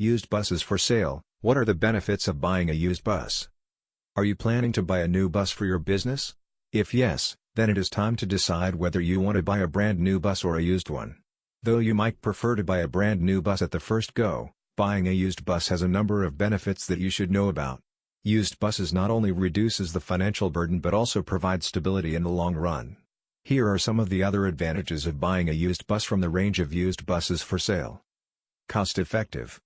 Used buses for sale, what are the benefits of buying a used bus? Are you planning to buy a new bus for your business? If yes, then it is time to decide whether you want to buy a brand new bus or a used one. Though you might prefer to buy a brand new bus at the first go, buying a used bus has a number of benefits that you should know about. Used buses not only reduces the financial burden but also provides stability in the long run. Here are some of the other advantages of buying a used bus from the range of used buses for sale. Cost effective.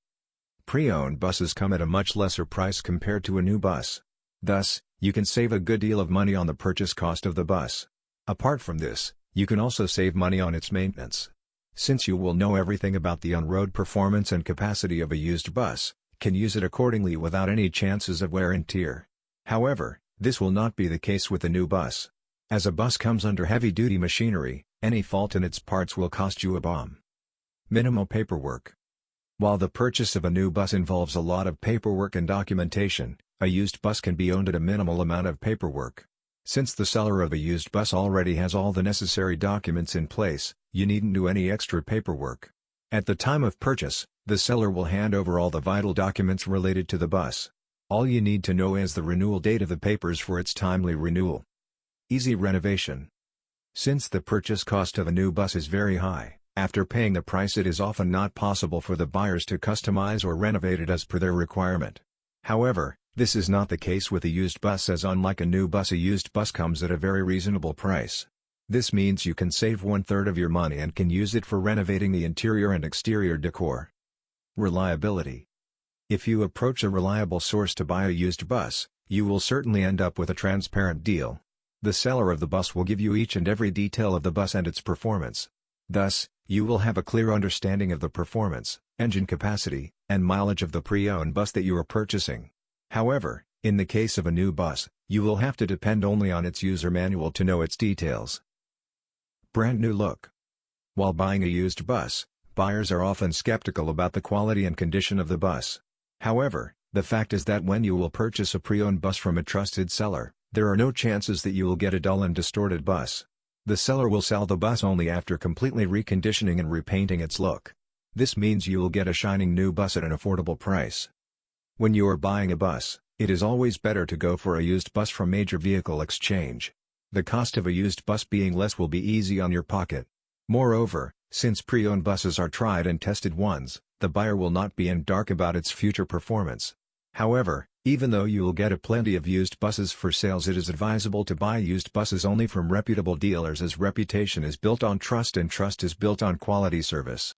Pre-owned buses come at a much lesser price compared to a new bus. Thus, you can save a good deal of money on the purchase cost of the bus. Apart from this, you can also save money on its maintenance. Since you will know everything about the on-road performance and capacity of a used bus, can use it accordingly without any chances of wear and tear. However, this will not be the case with a new bus. As a bus comes under heavy-duty machinery, any fault in its parts will cost you a bomb. Minimal paperwork. While the purchase of a new bus involves a lot of paperwork and documentation, a used bus can be owned at a minimal amount of paperwork. Since the seller of a used bus already has all the necessary documents in place, you needn't do any extra paperwork. At the time of purchase, the seller will hand over all the vital documents related to the bus. All you need to know is the renewal date of the papers for its timely renewal. Easy renovation. Since the purchase cost of a new bus is very high, after paying the price it is often not possible for the buyers to customize or renovate it as per their requirement. However, this is not the case with a used bus as unlike a new bus a used bus comes at a very reasonable price. This means you can save one-third of your money and can use it for renovating the interior and exterior decor. Reliability If you approach a reliable source to buy a used bus, you will certainly end up with a transparent deal. The seller of the bus will give you each and every detail of the bus and its performance. Thus, you will have a clear understanding of the performance, engine capacity, and mileage of the pre-owned bus that you are purchasing. However, in the case of a new bus, you will have to depend only on its user manual to know its details. Brand new look. While buying a used bus, Buyers are often skeptical about the quality and condition of the bus. However, the fact is that when you will purchase a pre-owned bus from a trusted seller, there are no chances that you will get a dull and distorted bus. The seller will sell the bus only after completely reconditioning and repainting its look. This means you will get a shining new bus at an affordable price. When you are buying a bus, it is always better to go for a used bus from Major Vehicle Exchange. The cost of a used bus being less will be easy on your pocket. Moreover, since pre-owned buses are tried and tested ones, the buyer will not be in dark about its future performance. However, even though you will get a plenty of used buses for sales it is advisable to buy used buses only from reputable dealers as reputation is built on trust and trust is built on quality service.